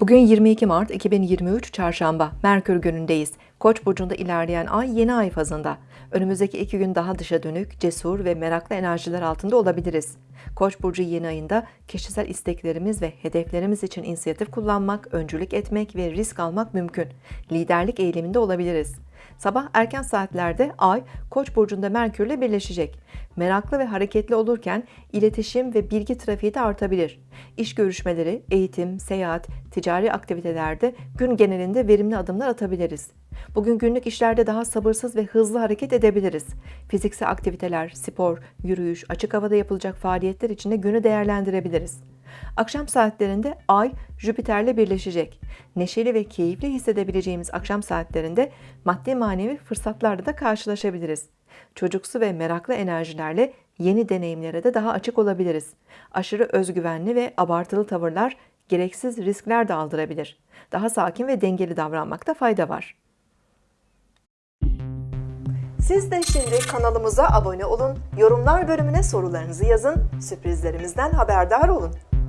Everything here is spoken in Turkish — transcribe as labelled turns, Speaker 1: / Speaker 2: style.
Speaker 1: Bugün 22 Mart 2023 Çarşamba, Merkür günündeyiz. Koç burcunda ilerleyen ay yeni ay fazında. Önümüzdeki iki gün daha dışa dönük, cesur ve meraklı enerjiler altında olabiliriz. Koç burcu yeni ayında kişisel isteklerimiz ve hedeflerimiz için inisiyatif kullanmak, öncülük etmek ve risk almak mümkün. Liderlik eğiliminde olabiliriz. Sabah erken saatlerde Ay, Koç burcunda Merkürle birleşecek. Meraklı ve hareketli olurken iletişim ve bilgi trafiği de artabilir. İş görüşmeleri, eğitim, seyahat, ticari aktivitelerde gün genelinde verimli adımlar atabiliriz. Bugün günlük işlerde daha sabırsız ve hızlı hareket edebiliriz. Fiziksel aktiviteler, spor, yürüyüş, açık havada yapılacak faaliyetler için de günü değerlendirebiliriz. Akşam saatlerinde Ay Jüpiter'le birleşecek. Neşeli ve keyifli hissedebileceğimiz akşam saatlerinde maddi manevi fırsatlarla da karşılaşabiliriz. Çocuksu ve meraklı enerjilerle yeni deneyimlere de daha açık olabiliriz. Aşırı özgüvenli ve abartılı tavırlar gereksiz riskler de aldırabilir. Daha sakin ve dengeli davranmakta fayda var. Siz de şimdi kanalımıza abone olun, yorumlar bölümüne sorularınızı yazın, sürprizlerimizden haberdar olun.